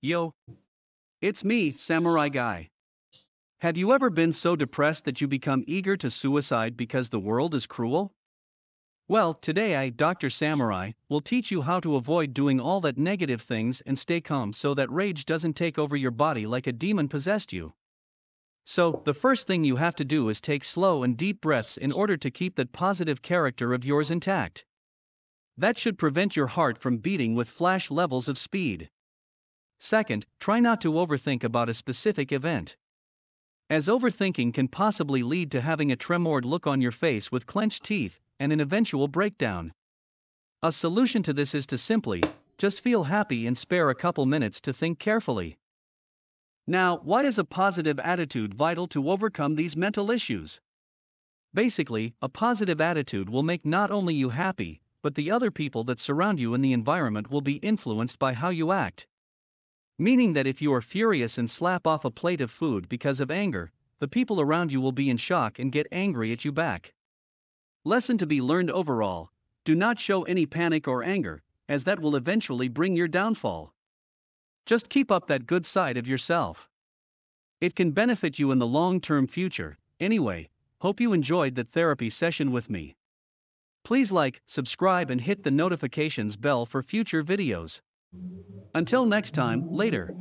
Yo. It's me, Samurai Guy. Have you ever been so depressed that you become eager to suicide because the world is cruel? Well, today I, Dr. Samurai, will teach you how to avoid doing all that negative things and stay calm so that rage doesn't take over your body like a demon possessed you. So, the first thing you have to do is take slow and deep breaths in order to keep that positive character of yours intact. That should prevent your heart from beating with flash levels of speed. Second, try not to overthink about a specific event. As overthinking can possibly lead to having a tremored look on your face with clenched teeth and an eventual breakdown. A solution to this is to simply just feel happy and spare a couple minutes to think carefully. Now, why is a positive attitude vital to overcome these mental issues? Basically, a positive attitude will make not only you happy, but the other people that surround you in the environment will be influenced by how you act. Meaning that if you are furious and slap off a plate of food because of anger, the people around you will be in shock and get angry at you back. Lesson to be learned overall do not show any panic or anger, as that will eventually bring your downfall. Just keep up that good side of yourself. It can benefit you in the long term future. Anyway, hope you enjoyed the therapy session with me. Please like, subscribe, and hit the notifications bell for future videos. Until next time, later.